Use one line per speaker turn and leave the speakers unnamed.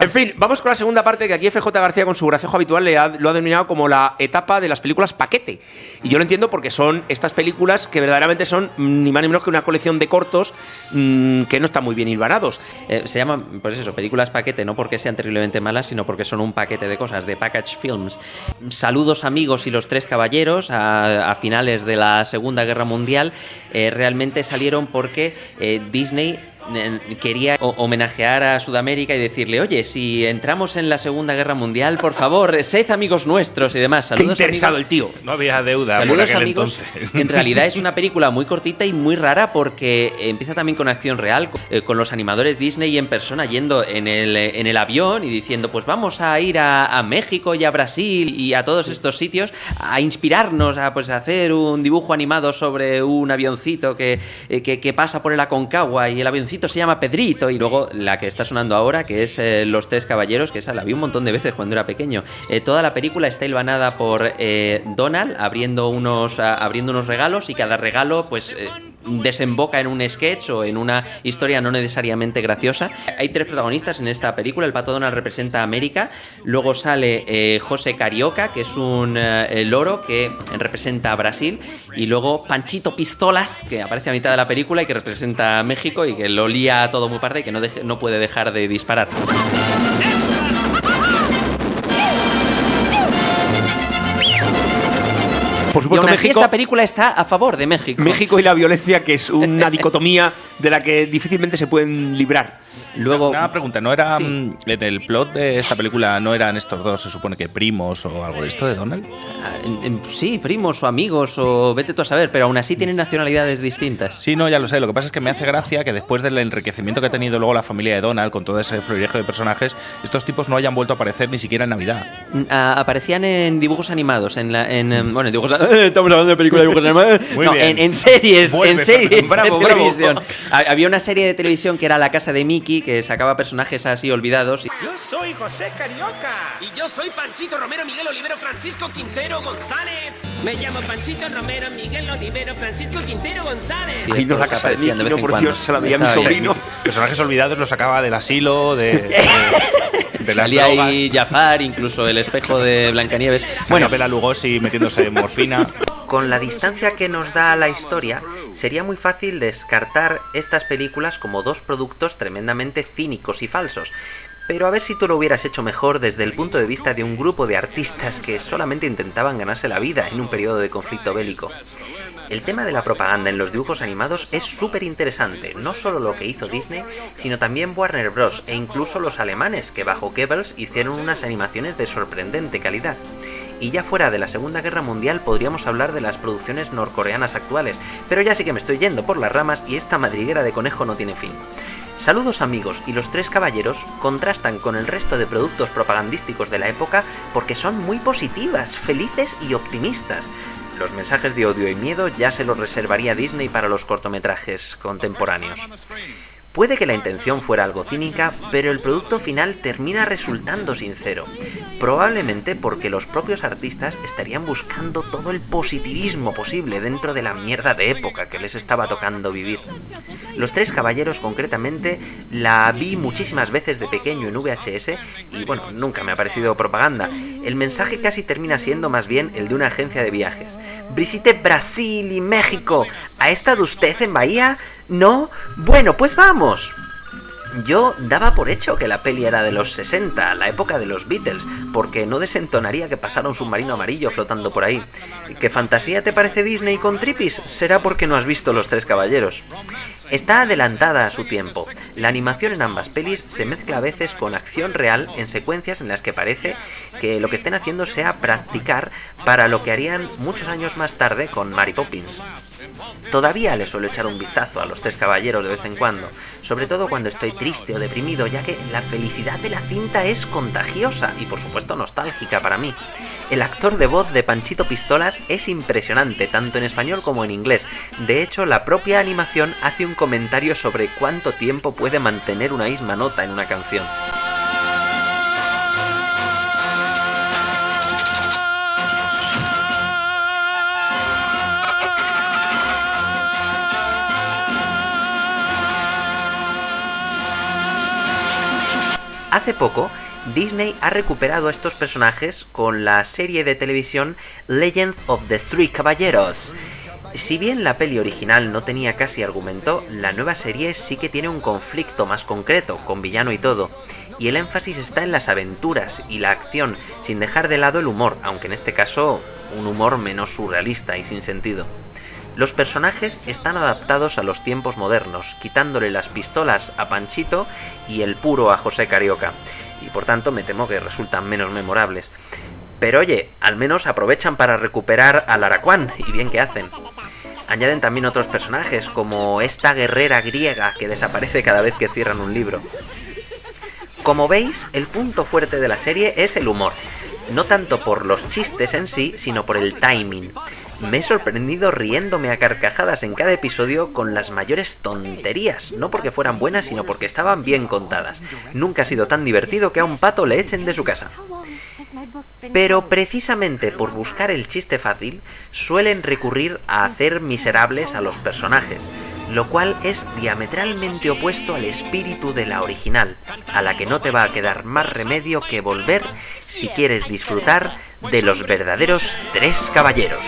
En fin, vamos con la segunda parte que aquí FJ García con su gracejo habitual le lo ha denominado como la etapa de las películas paquete. Y yo lo entiendo porque son estas películas que verdaderamente son ni más ni menos que una colección de cortos mm, que no están muy bien hilvanados.
Eh, se llaman, pues eso, películas paquete, no porque sean terriblemente malas, sino porque son un paquete de cosas, de package films. Saludos amigos y los tres caballeros a, a finales de la Segunda Guerra Mundial eh, realmente salieron porque eh, Disney quería ho- homenajear a Sudamérica y decirle, oye, si entramos en la Segunda Guerra Mundial, por favor, sed amigos nuestros y demás.
Qué
Saludos,
interesado
amigos.
el tío.
No había deuda por
Saludos
aquel
amigos.
entonces.
En realidad es una película muy cortita y muy rara porque empieza también con acción real, eh, con los animadores Disney en persona yendo en el, en el avión y diciendo, pues vamos a ir a, a México y a Brasil y a todos estos sitios a inspirarnos a pues a hacer un dibujo animado sobre un avioncito que, eh, que, que pasa por el Aconcagua y el avioncito se llama Pedrito y luego la que está sonando ahora que es eh, Los Tres Caballeros, que esa la vi un montón de veces cuando era pequeño. Eh, toda la película está hilvanada por eh, Donald abriendo unos, abriendo unos regalos y cada regalo pues desemboca en un sketch o en una historia no necesariamente graciosa. Hay tres protagonistas en esta película. El pato Donald representa a América. Luego sale eh, José Carioca, que es un eh, loro que representa a Brasil. Y luego Panchito Pistolas, que aparece a mitad de la película y que representa a México y que lo lía todo muy parda y que no puede dejar de disparar.
Por
Y
supuesto,
aún así
México,
esta película está a favor de México.
México y la violencia, que es una dicotomía de la que difícilmente se pueden librar.
Luego,
Una pregunta, ¿no era
Sí.
mm, en el plot de esta película no eran estos dos, se supone que primos o algo de esto de Donald?
Ah, sí, primos o amigos o vete tú a saber, pero aún así tienen nacionalidades distintas.
Sí, no, ya lo sé. Lo que pasa es que me hace gracia que después del enriquecimiento que ha tenido luego la familia de Donald con todo ese florilejo de personajes, estos tipos no hayan vuelto a aparecer ni siquiera en Navidad.
Mm, aparecían en dibujos animados, en la, en, em, bueno, en dibujos, estamos hablando de películas de dibujos animados,
Muy
no,
bien.
en, en series,
Vuelve,
en series.
Bravo,
de
bravo.
televisión. Ha- Había una serie de televisión que era La casa de Mickey que sacaba personajes así olvidados. y-
Yo soy José Carioca.
Y yo soy Panchito Romero Miguel Olivero Francisco Quintero González. Me llamo Panchito Romero Miguel Olivero Francisco Quintero González.
y
no, la casa de Mickey, no, por. Dios, se la veía a mi sobrino.
Personajes olvidados los sacaba del asilo, de, de, de las
Salía
drogas.
ahí Jafar, incluso el espejo de Blancanieves.
Bueno,
Bueno,
Bela Lugosi metiéndose morfina.
Con la distancia que nos da la historia, sería muy fácil descartar estas películas como dos productos tremendamente cínicos y falsos. Pero a ver si tú lo hubieras hecho mejor desde el punto de vista de un grupo de artistas que solamente intentaban ganarse la vida en un periodo de conflicto bélico. El tema de la propaganda en los dibujos animados es súper interesante, no solo lo que hizo Disney, sino también Warner Bros. e incluso los alemanes, que bajo Goebbels hicieron unas animaciones de sorprendente calidad. Y ya fuera de la Segunda Guerra Mundial podríamos hablar de las producciones norcoreanas actuales, pero ya sí que me estoy yendo por las ramas y esta madriguera de conejo no tiene fin. Saludos amigos y los tres caballeros contrastan con el resto de productos propagandísticos de la época porque son muy positivas, felices y optimistas. Los mensajes de odio y miedo ya se los reservaría Disney para los cortometrajes contemporáneos. Puede que la intención fuera algo cínica, pero el producto final termina resultando sincero. Probablemente porque los propios artistas estarían buscando todo el positivismo posible dentro de la mierda de época que les estaba tocando vivir. Los Tres Caballeros concretamente la vi muchísimas veces de pequeño en VHS y bueno, nunca me ha parecido propaganda. El mensaje casi termina siendo más bien el de una agencia de viajes. Visite Brasil y México. ¿Ha estado usted en Bahía? ¿No? Bueno, pues vamos. Yo daba por hecho que la peli era de los 60, la época de los Beatles, porque no desentonaría que pasara un submarino amarillo flotando por ahí. ¿Qué fantasía te parece Disney con Tripis? Será porque no has visto Los Tres Caballeros. Está adelantada a su tiempo. La animación en ambas pelis se mezcla a veces con acción real en secuencias en las que parece que lo que estén haciendo sea practicar para lo que harían muchos años más tarde con Mary Poppins. Todavía le suelo echar un vistazo a los tres caballeros de vez en cuando, sobre todo cuando estoy triste o deprimido, ya que la felicidad de la cinta es contagiosa y por supuesto nostálgica para mí. El actor de voz de Panchito Pistolas es impresionante, tanto en español como en inglés. De hecho, la propia animación hace un comentario sobre cuánto tiempo puede mantener una misma nota en una canción. Hace poco, Disney ha recuperado a estos personajes con la serie de televisión Legends of the Three Caballeros. Si bien la peli original no tenía casi argumento, la nueva serie sí que tiene un conflicto más concreto, con villano y todo. Y el énfasis está en las aventuras y la acción, sin dejar de lado el humor, aunque en este caso un humor menos surrealista y sin sentido. Los personajes están adaptados a los tiempos modernos, quitándole las pistolas a Panchito y el puro a José Carioca, y por tanto me temo que resultan menos memorables. Pero oye, al menos aprovechan para recuperar al Araquán, y bien que hacen. Añaden también otros personajes, como esta guerrera griega que desaparece cada vez que cierran un libro. Como veis, el punto fuerte de la serie es el humor. No tanto por los chistes en sí, sino por el timing. Me he sorprendido riéndome a carcajadas en cada episodio con las mayores tonterías, no porque fueran buenas, sino porque estaban bien contadas. Nunca ha sido tan divertido que a un pato le echen de su casa. Pero precisamente por buscar el chiste fácil, suelen recurrir a hacer miserables a los personajes, lo cual es diametralmente opuesto al espíritu de la original, a la que no te va a quedar más remedio que volver si quieres disfrutar de los verdaderos tres caballeros.